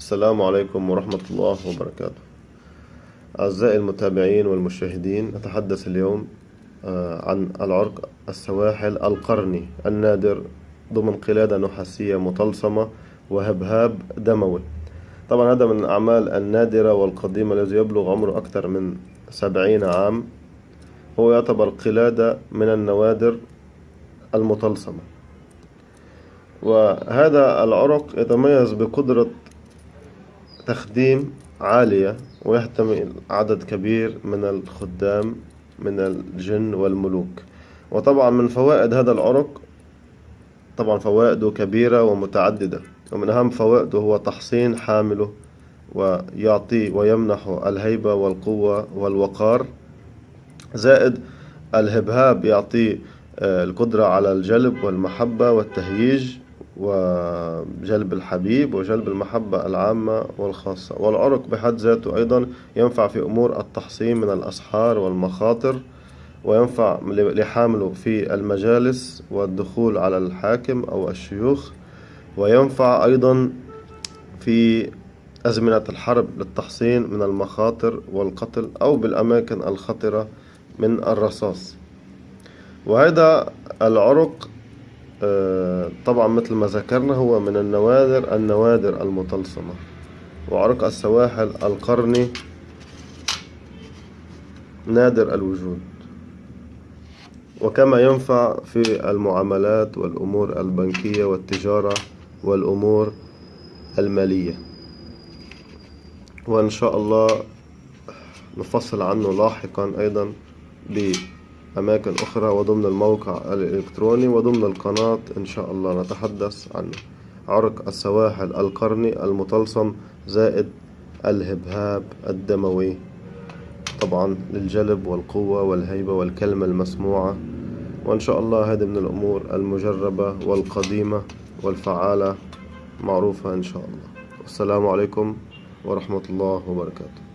السلام عليكم ورحمة الله وبركاته. أعزائي المتابعين والمشاهدين نتحدث اليوم آه، عن العرق السواحل القرني النادر ضمن قلادة نحاسية مطلسمة وهبهاب دموي. طبعا هذا من الأعمال النادرة والقديمة الذي يبلغ عمره أكثر من سبعين عام. هو يعتبر قلادة من النوادر المطلسمة. وهذا العرق يتميز بقدرة تخديم عالية ويحتمل عدد كبير من الخدام من الجن والملوك. وطبعا من فوائد هذا العرق طبعا فوائده كبيرة ومتعددة ومن أهم فوائده هو تحصين حامله ويعطي ويمنح الهيبة والقوة والوقار. زائد الهبهاب يعطي آه، القدرة على الجلب والمحبة والتهييج. وجلب الحبيب وجلب المحبة العامة والخاصة. والعرق بحد ذاته أيضا ينفع في أمور التحصين من الأسحار والمخاطر وينفع لحامله في المجالس والدخول على الحاكم أو الشيوخ وينفع أيضا في أزمنة الحرب للتحصين من المخاطر والقتل أو بالأماكن الخطرة من الرصاص. وهذا العرق طبعا مثل ما ذكرنا هو من النوادر النوادر المطلسمة وعرق السواحل القرني نادر الوجود. وكما ينفع في المعاملات والأمور البنكية والتجارة والأمور المالية. وإن شاء الله نفصل عنه لاحقا أيضا أماكن أخرى وضمن الموقع الإلكتروني وضمن القناة إن شاء الله نتحدث عن عرق السواحل القرني المطلسم زائد الهبهاب الدموي. طبعا للجلب والقوة والهيبة والكلمة المسموعة. وإن شاء الله هذه من الأمور المجربة والقديمة والفعالة. معروفة إن شاء الله. والسلام عليكم ورحمة الله وبركاته.